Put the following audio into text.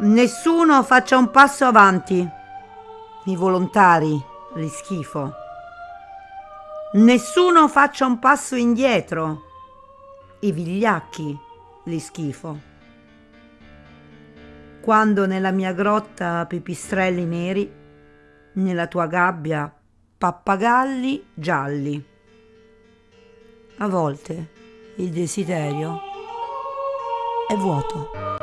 Nessuno faccia un passo avanti. I volontari, li schifo. Nessuno faccia un passo indietro. I vigliacchi, li schifo. Quando nella mia grotta pipistrelli neri, nella tua gabbia pappagalli gialli. A volte il desiderio è vuoto.